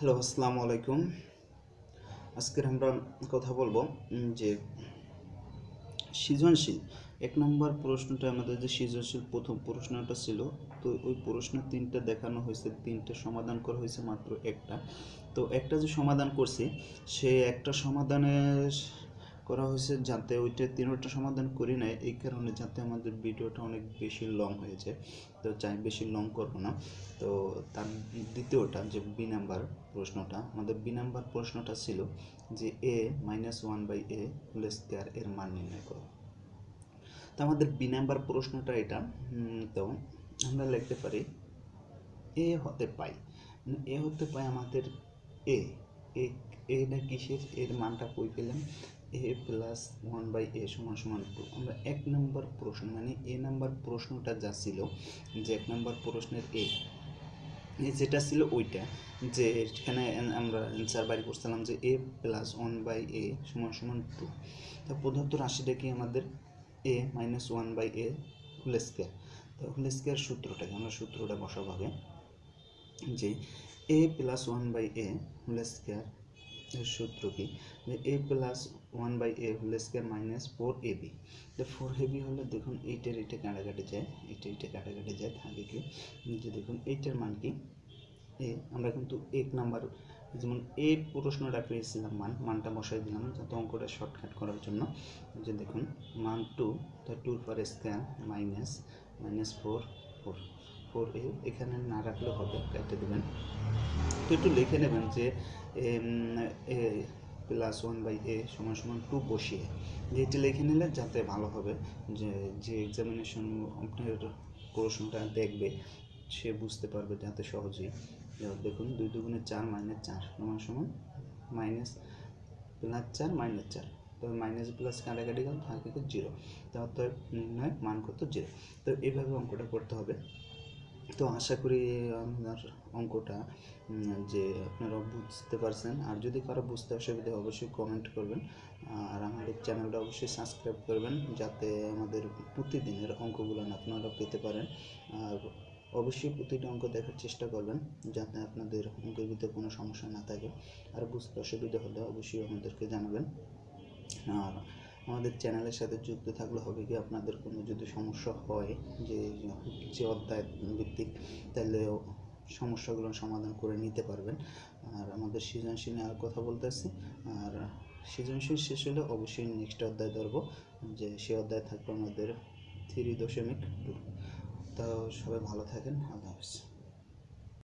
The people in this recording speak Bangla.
হ্যালো, আসসালামু আলাইকুম। আজকের আমরা কথা বলব যে সৃজনশীল, এক নম্বর প্রশ্নটা আমাদের যে সৃজনশীল প্রথম প্রশ্নটা ছিল, তো ওই প্রশ্ন তিনটা দেখানো হয়েছে, তিনটে সমাধান করা হয়েছে মাত্র একটা। তো একটা যে সমাধান করছি, সে একটা সমাধানের করা হয়েছে যাতে ওইটা তিনটা সমাধান করি নাই, এই কারণে যাতে আমাদের ভিডিওটা অনেক বেশি লং হয়েছে তো চাই বেশি লং করব না। তো তার দ্বিতীয়টা যে বি নাম্বার প্রশ্নটা, আমাদের বি নাম্বার প্রশ্নটা ছিল যে a minus one by a whole square এর মান নির্ণয় করো। তো আমাদের বি নাম্বার প্রশ্নটা এটা তো আমরা লিখতে পারি এ হতে পাই। মানে এ হতে পাই আমাদের এ এ এটা কিসের? এর মানটা কই পেলাম? A plus one by a সমান সমান টু আমরা এক নম্বর প্রশ্ন মানে এ নাম্বার প্রশ্নটা যা ছিল, যে এক নম্বর প্রশ্নের এ যেটা ছিল ওইটা, যে এখানে আমরা অ্যান্সার বাইর করছিলাম যে a plus one by a সমান সমান টু তা প্রদত্ত রাশিটা কি আমাদের a minus one by a whole square তো হোল স্কোয়ার সূত্রটাকে আমরা সূত্রটা বসাবো যে a plus one by a whole square সূত্র কি? যে a plus one by a whole square minus four a b তো ফোর এ বি হলে দেখুন এইটার এইটা কাটাকাটি যায়, এইটা এইটা কাটাকাটি যায়, থাকে কি? যে দেখুন এইটার মান কি? এ আমরা কিন্তু এক নাম্বার, যেমন এ প্রশ্নটা পেয়েছিলাম মান, মানটা বসাই দিলাম, যাতে অঙ্কটা শর্টকাট করার জন্য। যে দেখুন, মান টু তো two for square minus minus four four four a এখানে না রাখলেও হবে কেটে দেবেন। তো একটু লিখে নেবেন যে প্লাস ওয়ান বাই এ সমান সমান টু বসিয়ে। যে এটি লিখে নিলে যাতে ভালো হবে, যে যে এক্সামিনেশন আপনার প্রশ্নটা দেখবে, সে বুঝতে পারবে যাতে সহজেই। দেখুন, দুই দুগুণে চার মাইনাস চার, সমান সমান মাইনাস প্লাস চার মাইনাস চার। তবে মাইনাস প্লাস কাটাকাটি গেল থাকে জিরো অতএব নির্ণয় মান কত জিরো তো এইভাবে অঙ্কটা করতে হবে। তো আশা করি আপনার অঙ্কটা যে আপনারা বুঝতে পারছেন। আর যদি কারও বুঝতে অসুবিধা অবশ্যই কমেন্ট করবেন। আর আমাদের চ্যানেলটা অবশ্যই সাবস্ক্রাইব করবেন, যাতে আমাদের প্রতিদিনের অঙ্কগুলো আপনারা পেতে পারেন। আর অবশ্যই প্রতিটা অঙ্ক দেখার চেষ্টা করবেন, যাতে আপনাদের অঙ্কের ভিতরে কোনো সমস্যা না থাকে। আর বুঝতে অসুবিধা হলে অবশ্যই আমাদেরকে জানাবেন। আর আমাদের চ্যানেলের সাথে যুক্ত থাকলে হবে কি আপনাদের কোনো যদি সমস্যা হয়, যে যে অধ্যায় ভিত্তিক, তাহলে সমস্যাগুলো সমাধান করে নিতে পারবেন। আর আমাদের সৃজনশীল নিয়ে আর কথা বলতে বলতেছি আর সৃজনশীল শেষ হলে অবশ্যই নেক্সট অধ্যায় ধরবো, যে সে অধ্যায় থাকবে আমাদের থ্রি দশমিক টু তো সবাই ভালো থাকেন, আল্লাহ হাফিজ।